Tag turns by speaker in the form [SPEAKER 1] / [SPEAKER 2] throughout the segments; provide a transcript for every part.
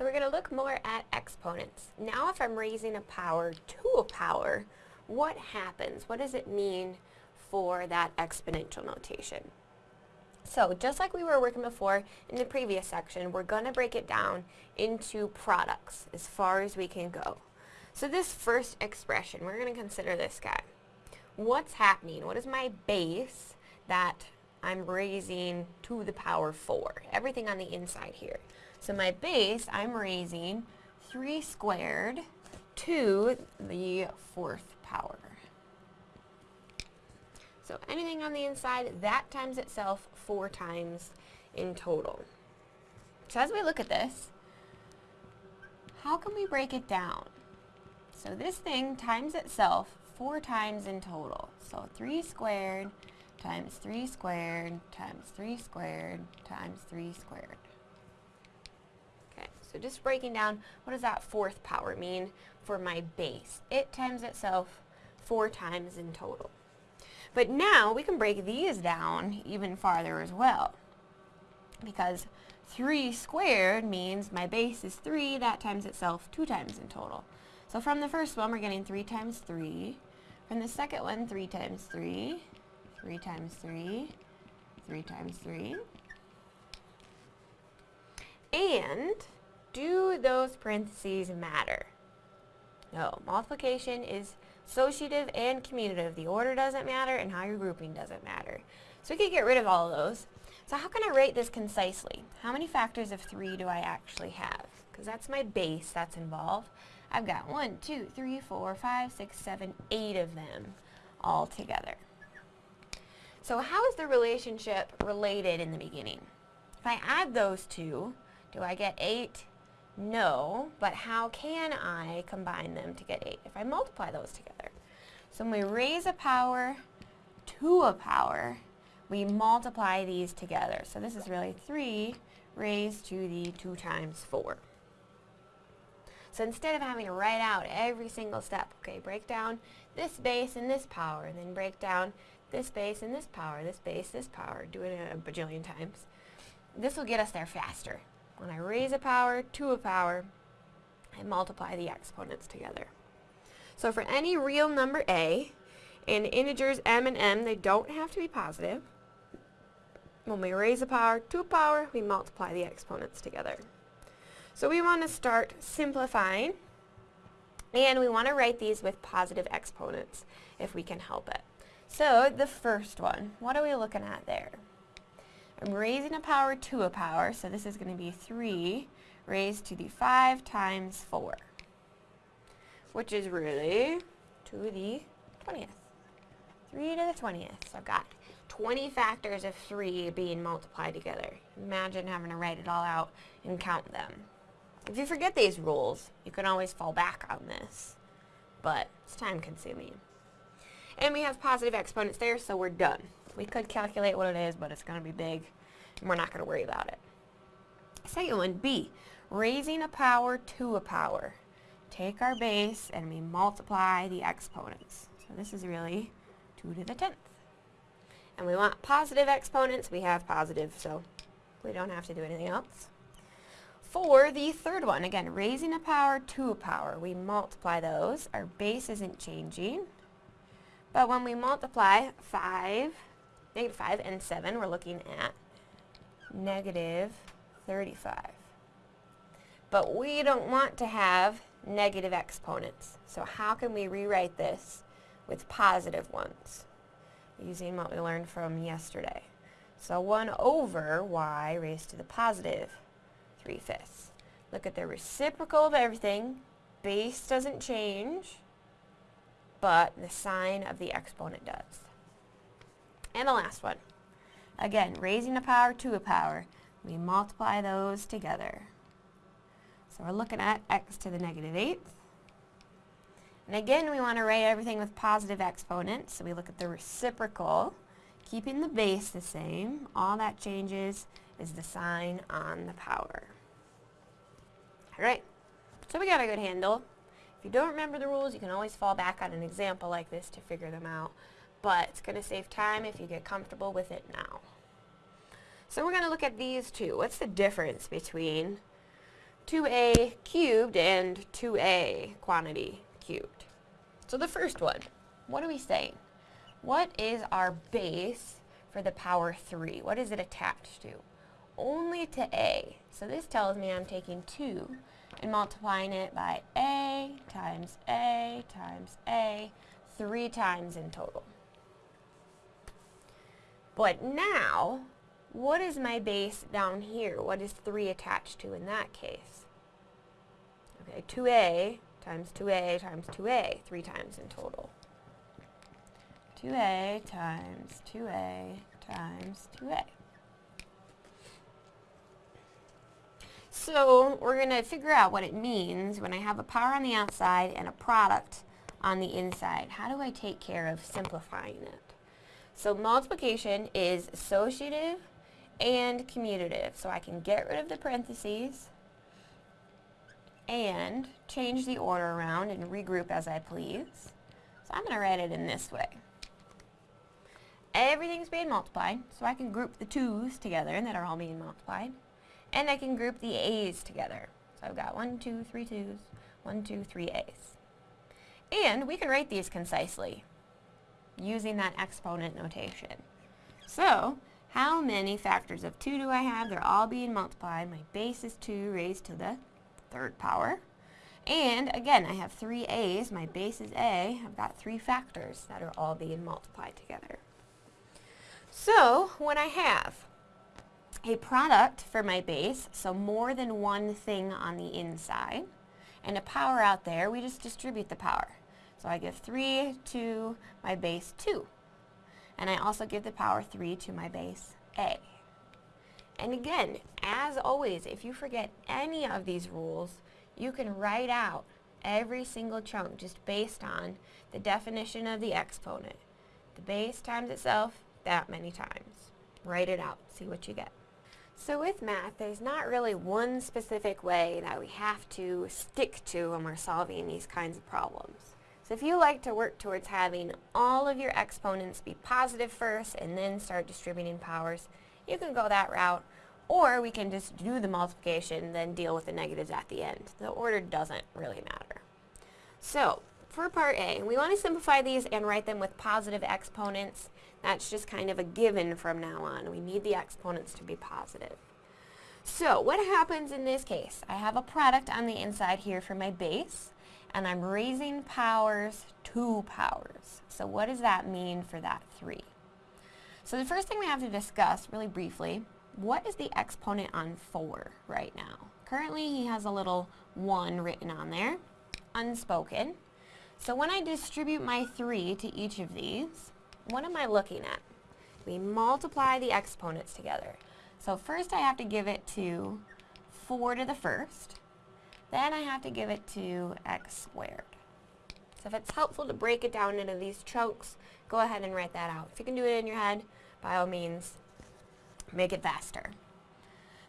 [SPEAKER 1] So we're going to look more at exponents. Now if I'm raising a power to a power, what happens? What does it mean for that exponential notation? So just like we were working before in the previous section, we're going to break it down into products as far as we can go. So this first expression, we're going to consider this guy. What's happening? What is my base that I'm raising to the power 4? Everything on the inside here. So my base, I'm raising 3 squared to the fourth power. So anything on the inside, that times itself four times in total. So as we look at this, how can we break it down? So this thing times itself four times in total. So 3 squared times 3 squared times 3 squared times 3 squared. So just breaking down, what does that fourth power mean for my base? It times itself four times in total. But now we can break these down even farther as well. Because 3 squared means my base is 3, that times itself 2 times in total. So from the first one, we're getting 3 times 3. From the second one, 3 times 3, 3 times 3, 3 times 3. And do those parentheses matter? No, multiplication is associative and commutative. The order doesn't matter and how you're grouping doesn't matter. So we could get rid of all of those. So how can I rate this concisely? How many factors of 3 do I actually have? Because that's my base that's involved. I've got 1, 2, 3, 4, 5, 6, 7, 8 of them all together. So how is the relationship related in the beginning? If I add those two, do I get 8? No, but how can I combine them to get 8 if I multiply those together? So when we raise a power to a power, we multiply these together. So this is really 3 raised to the 2 times 4. So instead of having to write out every single step, okay, break down this base and this power, and then break down this base and this power, this base, this power, do it a bajillion times. This will get us there faster. When I raise a power to a power, I multiply the exponents together. So for any real number a, and integers m and n, they don't have to be positive. When we raise a power to a power, we multiply the exponents together. So we want to start simplifying, and we want to write these with positive exponents if we can help it. So the first one, what are we looking at there? I'm raising a power to a power, so this is going to be 3 raised to the 5 times 4, which is really to the 20th. 3 to the 20th. So I've got 20 factors of 3 being multiplied together. Imagine having to write it all out and count them. If you forget these rules, you can always fall back on this, but it's time consuming. And we have positive exponents there, so we're done. We could calculate what it is, but it's going to be big, and we're not going to worry about it. Second one, B, raising a power to a power. Take our base and we multiply the exponents. So this is really 2 to the 10th. And we want positive exponents. We have positive, so we don't have to do anything else. For the third one, again, raising a power to a power, we multiply those. Our base isn't changing. But when we multiply 5 negative 5 and 7, we're looking at negative 35. But we don't want to have negative exponents. So how can we rewrite this with positive ones? Using what we learned from yesterday. So 1 over y raised to the positive 3 fifths. Look at the reciprocal of everything. Base doesn't change, but the sign of the exponent does. And the last one. Again, raising a power to a power. We multiply those together. So we're looking at x to the negative 8th. And again, we want to write everything with positive exponents. So we look at the reciprocal, keeping the base the same. All that changes is the sign on the power. Alright, so we got a good handle. If you don't remember the rules, you can always fall back on an example like this to figure them out but it's going to save time if you get comfortable with it now. So we're going to look at these two. What's the difference between 2a cubed and 2a quantity cubed. So the first one, what are we saying? What is our base for the power 3? What is it attached to? Only to a. So this tells me I'm taking 2 and multiplying it by a times a times a three times in total. But now, what is my base down here? What is 3 attached to in that case? Okay, 2a times 2a times 2a, 3 times in total. 2a times 2a times 2a. So we're going to figure out what it means when I have a power on the outside and a product on the inside. How do I take care of simplifying it? So multiplication is associative and commutative. So I can get rid of the parentheses and change the order around and regroup as I please. So I'm going to write it in this way. Everything's being multiplied, so I can group the 2's together and that are all being multiplied. And I can group the A's together. So I've got one, two, three 2's, one, two, three A's. And we can write these concisely using that exponent notation. So, how many factors of 2 do I have? They're all being multiplied. My base is 2 raised to the third power. And again, I have three A's. My base is A. I've got three factors that are all being multiplied together. So, when I have a product for my base, so more than one thing on the inside, and a power out there, we just distribute the power. So I give 3 to my base 2. And I also give the power 3 to my base A. And again, as always, if you forget any of these rules, you can write out every single chunk just based on the definition of the exponent. The base times itself that many times. Write it out, see what you get. So with math, there's not really one specific way that we have to stick to when we're solving these kinds of problems. So if you like to work towards having all of your exponents be positive first and then start distributing powers, you can go that route. Or we can just do the multiplication, then deal with the negatives at the end. The order doesn't really matter. So, for part A, we want to simplify these and write them with positive exponents. That's just kind of a given from now on. We need the exponents to be positive. So what happens in this case? I have a product on the inside here for my base, and I'm raising powers to powers. So what does that mean for that 3? So the first thing we have to discuss, really briefly, what is the exponent on 4 right now? Currently he has a little 1 written on there, unspoken. So when I distribute my 3 to each of these, what am I looking at? We multiply the exponents together. So first I have to give it to 4 to the first. Then I have to give it to x squared. So if it's helpful to break it down into these chunks, go ahead and write that out. If you can do it in your head, by all means, make it faster.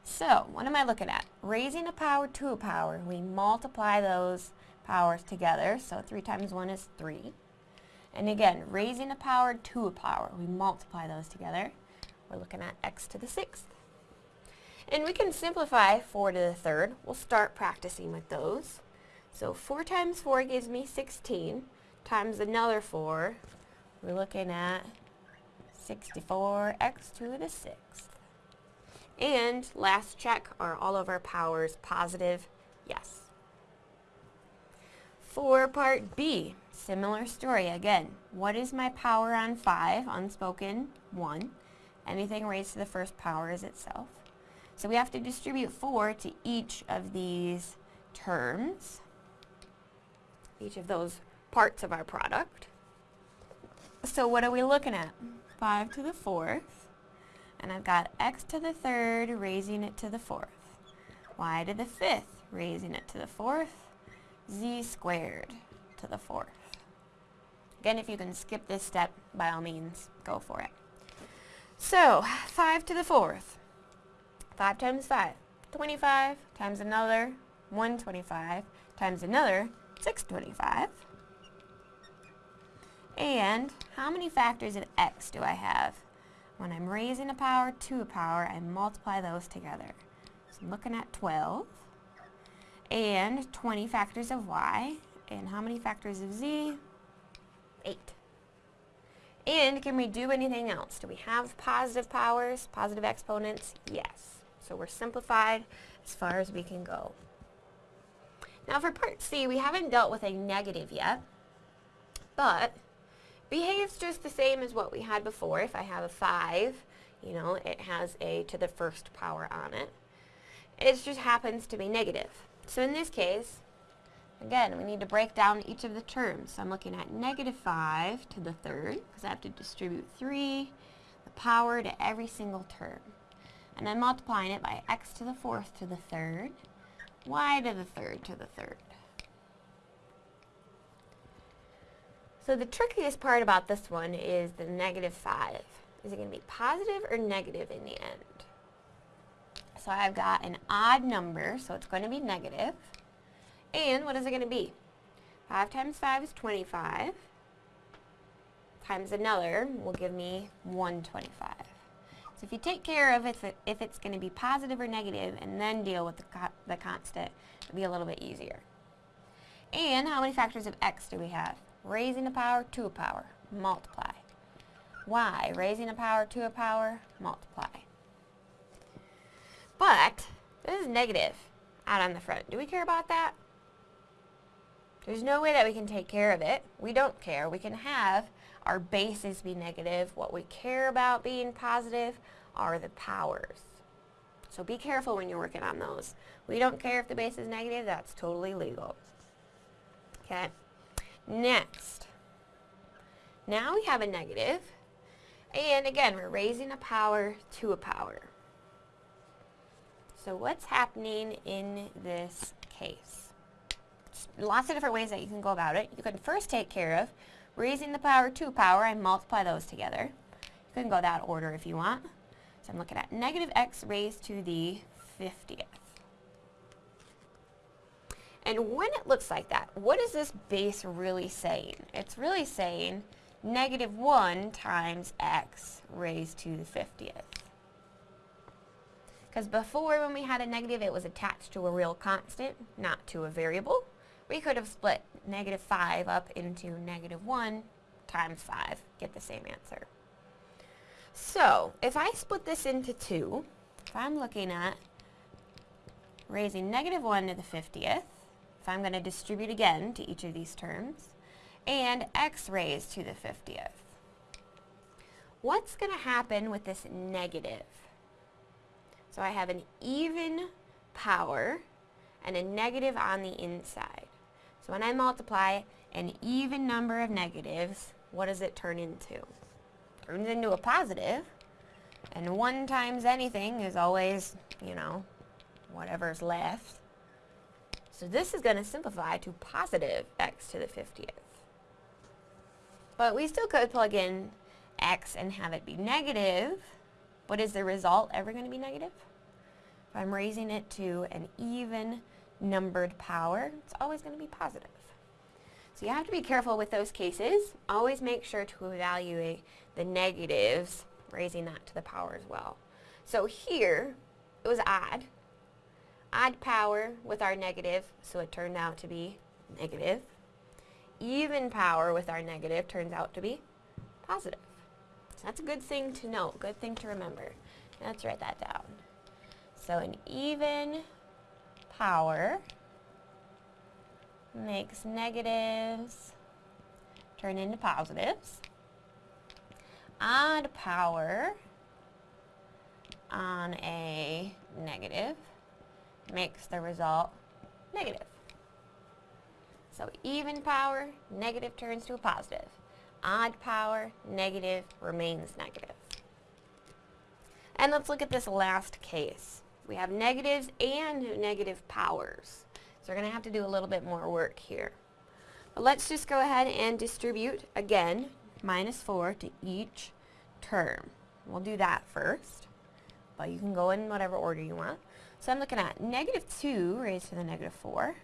[SPEAKER 1] So, what am I looking at? Raising a power to a power, we multiply those powers together. So 3 times 1 is 3. And again, raising a power to a power. We multiply those together. We're looking at x to the sixth. And we can simplify 4 to the third. We'll start practicing with those. So 4 times 4 gives me 16 times another 4. We're looking at 64x to the sixth. And last check, are all of our powers positive? Yes. For part B, similar story again. What is my power on 5? Unspoken, 1. Anything raised to the first power is itself. So we have to distribute 4 to each of these terms, each of those parts of our product. So what are we looking at? 5 to the 4th, and I've got x to the 3rd raising it to the 4th, y to the 5th raising it to the 4th, z squared to the fourth. Again, if you can skip this step, by all means, go for it. So, 5 to the fourth. 5 times 5, 25 times another, 125 times another, 625. And how many factors of x do I have? When I'm raising a power to a power, I multiply those together. So I'm looking at 12. and 20 factors of y. And how many factors of z? 8. And can we do anything else? Do we have positive powers, positive exponents? Yes. So we're simplified as far as we can go. Now for part C, we haven't dealt with a negative yet, but behaves just the same as what we had before. If I have a 5, you know, it has a to the first power on it. It just happens to be negative. So in this case, again, we need to break down each of the terms. So I'm looking at negative 5 to the third, because I have to distribute 3, the power to every single term. And then multiplying it by x to the fourth to the third, y to the third to the third. So the trickiest part about this one is the negative 5. Is it going to be positive or negative in the end? So I've got an odd number, so it's going to be negative. And what is it going to be? 5 times 5 is 25. Times another will give me 125. So if you take care of if, it, if it's going to be positive or negative and then deal with the, co the constant, it'll be a little bit easier. And how many factors of x do we have? Raising a power to a power, multiply. y, raising a power to a power, multiply. But, this is negative out on the front. Do we care about that? There's no way that we can take care of it. We don't care. We can have our bases be negative. What we care about being positive are the powers. So be careful when you're working on those. We don't care if the base is negative. That's totally legal. Okay. Next. Now we have a. And again, we're raising a power to a power. So what's happening in this case? lots of different ways that you can go about it. You can first take care of raising the power to power and multiply those together. You can go that order if you want. So I'm looking at negative x raised to the 50th. And when it looks like that, what is this base really saying? It's really saying negative 1 times x raised to the 50th. Because before when we had a negative, it was attached to a real constant, not to a variable we could have split negative 5 up into negative 1 times 5, get the same answer. So, if I split this into 2, if I'm looking at raising negative 1 to the 50th, if I'm going to distribute again to each of these terms, and x raised to the 50th, what's going to happen with this negative? So I have an even power and a negative on the inside. So when I multiply an even number of negatives, what does it turn into? It turns into a positive, and 1 times anything is always, you know, whatever's left. So this is going to simplify to positive x to the 50th. But we still could plug in x and have it be negative. But is the result ever going to be negative? If I'm raising it to an even numbered power, it's always going to be positive. So you have to be careful with those cases. Always make sure to evaluate the negatives, raising that to the power as well. So here, it was odd. Odd power with our negative, so it turned out to be negative. Even power with our negative turns out to be positive. So that's a good thing to note, good thing to remember. Let's write that down. So an even power makes negatives turn into positives. Odd power on a negative makes the result negative. So even power, negative turns to a positive. Odd power, negative remains negative. And let's look at this last case. We have negatives and negative powers. So we're going to have to do a little bit more work here. But let's just go ahead and distribute, again, minus 4 to each term. We'll do that first, but you can go in whatever order you want. So I'm looking at negative 2 raised to the negative 4,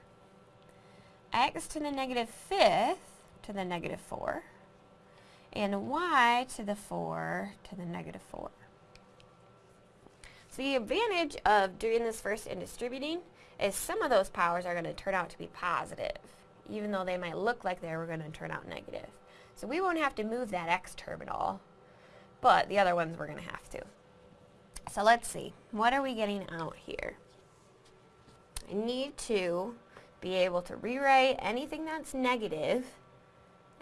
[SPEAKER 1] x to the negative fifth to the negative 4, and y to the 4 to the negative 4. So the advantage of doing this first and distributing is some of those powers are going to turn out to be positive, even though they might look like they were going to turn out negative. So we won't have to move that x term at all, but the other ones we're going to have to. So let's see, what are we getting out here? I need to be able to rewrite anything that's negative,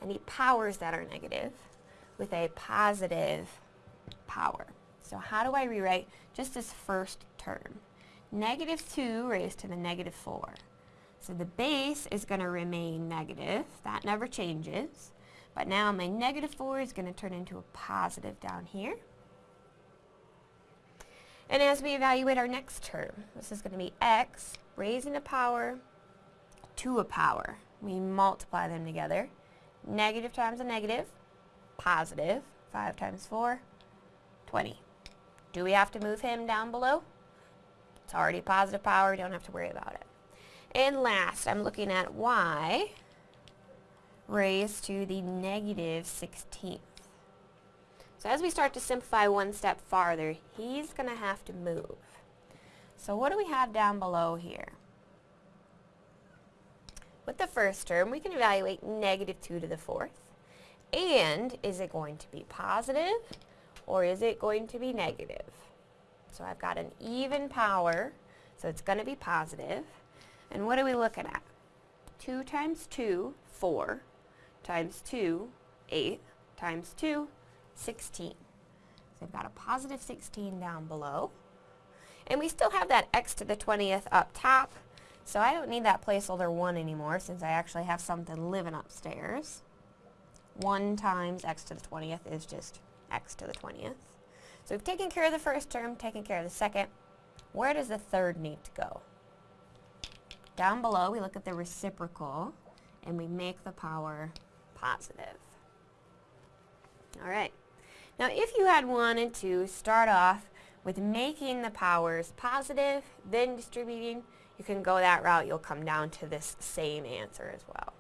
[SPEAKER 1] any powers that are negative, with a positive power. So how do I rewrite just this first term? Negative 2 raised to the negative 4. So the base is going to remain negative. That never changes. But now my negative 4 is going to turn into a positive down here. And as we evaluate our next term, this is going to be x raising a power to a power. We multiply them together. Negative times a negative, positive. 5 times 4, 20. Do we have to move him down below? It's already positive power, we don't have to worry about it. And last, I'm looking at y raised to the negative 16th. So as we start to simplify one step farther, he's going to have to move. So what do we have down below here? With the first term, we can evaluate negative 2 to the fourth. And is it going to be positive or is it going to be negative? So I've got an even power, so it's going to be positive. And what are we looking at? 2 times 2, 4, times 2, 8, times 2, 16. So I've got a positive 16 down below. And we still have that x to the 20th up top, so I don't need that placeholder 1 anymore since I actually have something living upstairs. 1 times x to the 20th is just x to the 20th. So we've taken care of the first term, taken care of the second. Where does the third need to go? Down below, we look at the reciprocal, and we make the power positive. All right. Now, if you had wanted to start off with making the powers positive, then distributing, you can go that route. You'll come down to this same answer as well.